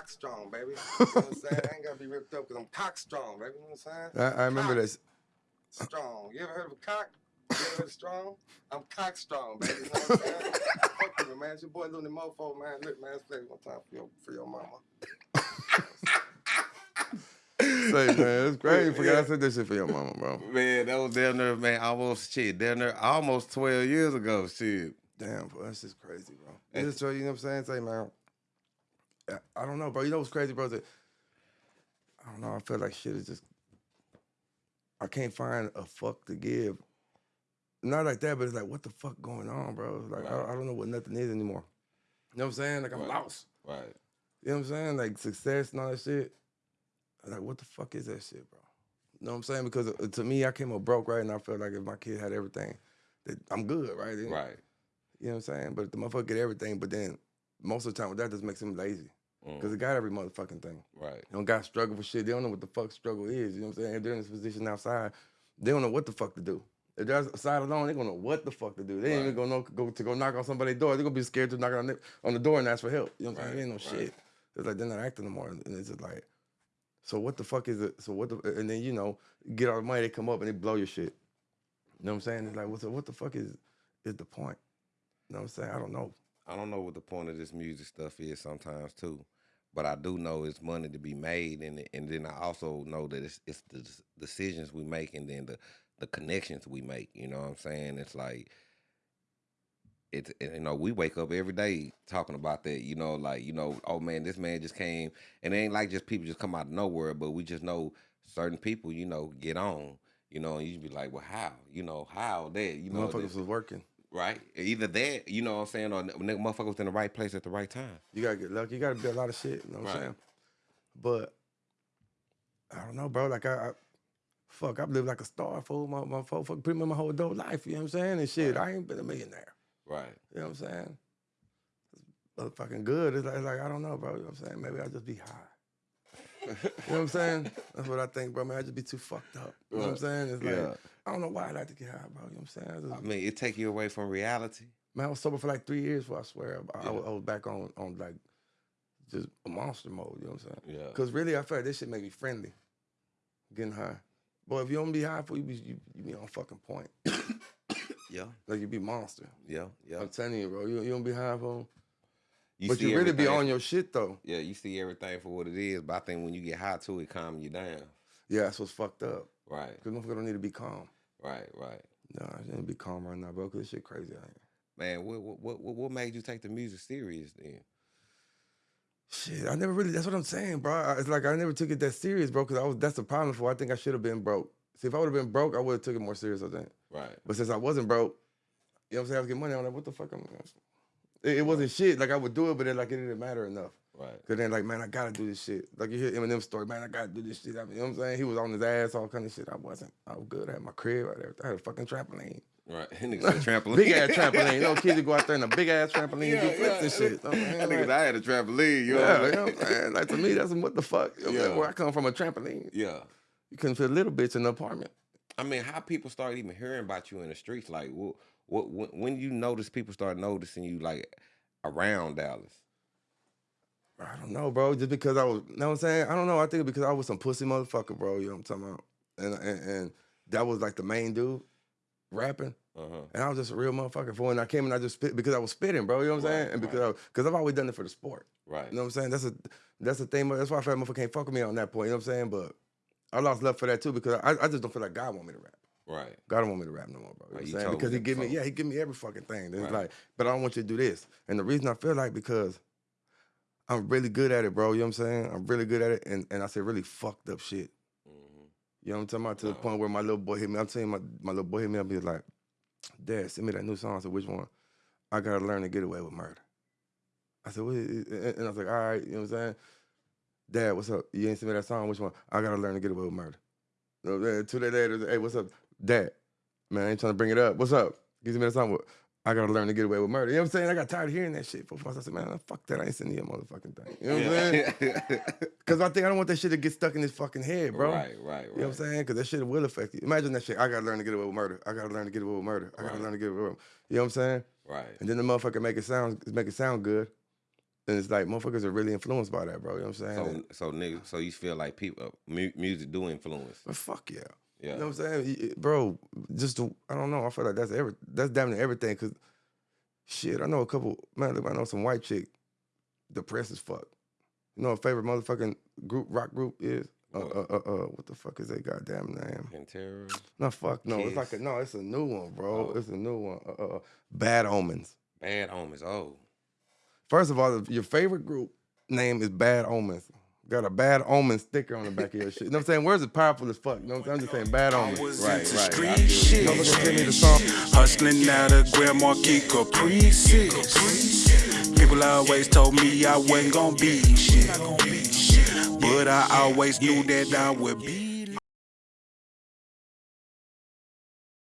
cock strong, baby. You know what I'm saying? I ain't gotta be ripped up because I'm cock strong, baby. You know what I'm saying? I, I remember Cock this. Strong. You ever heard of a cock? You ever heard of strong? I'm cock strong, baby. You know what I'm saying? Fuck you, man. It's your boy Looney Mofo, man. Look, man, let's play one time for your for your mama. Say, man, it's crazy. Forgot I said this shit for your mama, bro. Man, that was down there, man, almost shit. Down there almost 12 years ago, shit. Damn, bro, that's just crazy, bro. It's just, you know what I'm saying? Say, man, I- don't know, bro. You know what's crazy, bro? That I don't know. I feel like shit is just. I can't find a fuck to give. Not like that, but it's like, what the fuck going on, bro? Like, I, I don't know what nothing is anymore. You know what I'm saying? Like, I'm Right. lost. Right. You know what I'm saying? Like, success and all that shit. I'm Like, what the fuck is that shit, bro? You know what I'm saying? Because uh, to me, I came up broke, right? And I felt like if my kid had everything, that I'm good, right? Right. You know what I'm saying? But if the motherfucker get everything, but then most of the time, that just makes him lazy. Because Mm, he got every motherfucking thing. right. They don't got struggle for shit. They don't know what the fuck struggle is. You know what I'm saying? If they're in this position outside, they don't know what the fuck to do. If they're outside alone, they gonna know what the fuck to do. They ain't even gonna know go to go knock on somebody's door. They're gonna be scared to knock on the, on the door and ask for help. You know what I'm saying? Right, They ain't no right. shit. It's like they're not acting no more. And it's just like, so what the fuck is it? So what the and then you know, get all the money, they come up and they blow your shit. You know what I'm saying? It's like, what the, what the fuck is is the point? You know what I'm saying? I don't know. I don't know what the point of this music stuff is sometimes too, but I do know it's money to be made, and and then I also know that it's it's the decisions we make, and then the the connections we make. You know what I'm saying? It's like it's you know we wake up every day talking about that. You know, like you know, oh man, this man just came, and it ain't like just people just come out of nowhere, but we just know certain people. You know, get on. You know, and you be like, well, how? You know, how that? You know, Motherfuckers this- was working. Right? Either that, you know what I'm saying, or nigga motherfucker was in the right place at the right time. You gotta get lucky. You gotta be a lot of shit. You know what I'm saying? But I don't know, bro. Like I, I fuck, I've lived like a star for my my fuck, fuck, pretty much my whole adult life. You know what I'm saying? And shit, Right. I ain't been a millionaire. Right. You know what I'm saying? It's motherfucking good. It's like, it's like I don't know, bro. You know what I'm saying? Maybe I'll just be high. You know what I'm saying? That's what I think, bro. Man, I just be too fucked up. You know what I'm saying? It's like Yeah. I don't know why I like to get high, bro. You know what I'm saying? I just, I mean, it take you away from reality. Man, I was sober for like three years before I swear. I, I, was- I was back on on like just a monster mode. You know what I'm saying? Yeah. Cause really, I feel like this shit make me friendly. Getting high. Boy, if you don't be high for you, be you, you be on fucking point. Yeah. Like you be monster. Yeah. Yeah. I'm telling you, bro. You, you don't be high for. You but see you really be on your shit though. Yeah, you see everything for what it is, but I think when you get high to it, calm you down. Yeah, that's what's fucked up. Right. Cause motherfucker don't need to be calm. Right. Right. No, I shouldn't be calm right now, bro. Cause this shit crazy out here. Man, what what what what made you take the music serious then? Shit, I never really. That's what I'm saying, bro. It's like I never took it that serious, bro. Cause I was. That's the problem for. I think I should have been broke. See, if I would have been broke, I would have took it more serious. I think. Right. But since I wasn't broke, you know what I'm saying? I was getting money. I'm like, what the fuck? am I'm. It, it wasn't shit. Like I would do it, but then like it didn't matter enough. Right. Cause then like, man, I gotta do this shit. Like you hear Eminem's story, man, I gotta do this shit. I mean, you know what I'm saying? He was on his ass, all kind of shit. I wasn't. I was good. I had my crib. I had, I had a fucking trampoline. Right. Nigga said trampoline. Big ass trampoline. You know, kids would go out there in a big ass trampoline Yeah, and do flips yeah. and shit. You know what I'm That saying? nigga Like, said I had a trampoline. You know yeah, what you know I'm what I'm saying? Like to me, that's what the fuck. You know I'm? Yeah. Where I come from, a trampoline. Yeah. You couldn't fit a little bitch in the apartment. I mean, how people start even hearing about you in the streets? Like, what, what, when, when you notice people start noticing you like around Dallas? I don't know, bro. Just because I was, you know what I'm saying? I don't know. I think because I was some pussy motherfucker, bro. You know what I'm talking about? And and, and that was like the main dude rapping. Uh huh. And I was just a real motherfucker. For when I came and I just spit because I was spitting, bro. You know what I'm Right, saying? And right. because because I've always done it for the sport. Right. You know what I'm saying? That's a that's the thing. That's why I feel like motherfucker can't fuck with me on that point. You know what I'm saying? But I lost love for that too because I, I just don't feel like God want me to rap. Right. God don't want me to rap no more, bro. You know what I'm you saying? Because he give me, yeah, he give me every fucking thing. Right. like, but I don't want you to do this. And the reason I feel like because I'm really good at it, bro. You know what I'm saying? I'm really good at it, and, and I say really fucked up shit. hmm You know what I'm talking about? To the point where my little boy hit me. I'm telling you, my, my little boy hit me up. He's like, Dad, send me that new song. I said, which one? I gotta learn to get away with murder. I said, what is it? And I was like, all right, you know what I'm saying? Dad, what's up? You ain't send me that song? Which one? I gotta learn to get away with murder. You know what I'm saying? Two days later, hey, what's up? Dad, man, I ain't trying to bring it up. What's up? Give me that song. I gotta learn to get away with murder. You know what I'm saying? I got tired of hearing that shit. For once, I said, man, fuck that. I ain't sending you a motherfucking thing. You know what I'm saying? Because I think I don't want that shit to get stuck in his fucking head, bro. Right. Right. Right. You know what I'm saying? Because that shit will affect you. Imagine that shit. I gotta learn to get away with murder. I gotta learn to get away with murder. I gotta Right. learn to get away with You know what I'm saying? Right. And then the motherfucker make it sound make it sound good. And it's like motherfuckers are really influenced by that, bro. You know what I'm saying? So so niggas, so you feel like people mu- music do influence. but fuck yeah. Yeah. You know what I'm saying, bro? Just to, I don't know. I feel like that's every that's damn near everything. Cause shit, I know a couple man. I know some white chick, depressed as fuck. You know, a favorite motherfucking group rock group is uh, What? uh uh uh. What the fuck is that goddamn name? Terror. No, fuck no. It's like a no. It's a new one, bro. Oh. It's a new one. Uh, uh, uh, Bad Omens. Bad omens. Oh. First of all, your favorite group name is Bad Omens. Got a bad omen sticker on the back of your shit. You know what I'm saying? Words is powerful as fuck. You know what I'm saying? I'm just saying bad omens. was Right, right, I shit. Don't look at send me the song. Hustling out of Grand Marquis Caprices. People always told me I wasn't gonna be shit. But I always knew that I would be